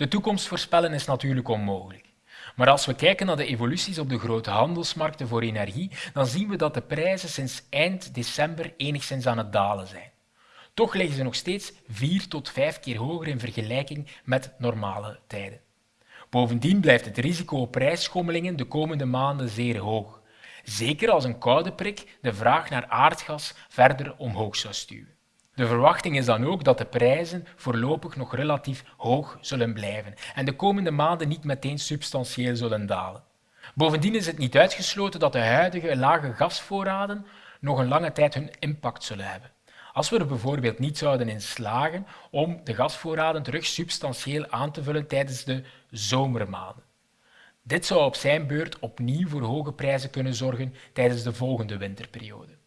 De toekomst voorspellen is natuurlijk onmogelijk. Maar als we kijken naar de evoluties op de grote handelsmarkten voor energie, dan zien we dat de prijzen sinds eind december enigszins aan het dalen zijn. Toch liggen ze nog steeds vier tot vijf keer hoger in vergelijking met normale tijden. Bovendien blijft het risico op prijsschommelingen de komende maanden zeer hoog, zeker als een koude prik de vraag naar aardgas verder omhoog zou stuwen. De verwachting is dan ook dat de prijzen voorlopig nog relatief hoog zullen blijven en de komende maanden niet meteen substantieel zullen dalen. Bovendien is het niet uitgesloten dat de huidige lage gasvoorraden nog een lange tijd hun impact zullen hebben. Als we er bijvoorbeeld niet zouden in slagen om de gasvoorraden terug substantieel aan te vullen tijdens de zomermaanden. Dit zou op zijn beurt opnieuw voor hoge prijzen kunnen zorgen tijdens de volgende winterperiode.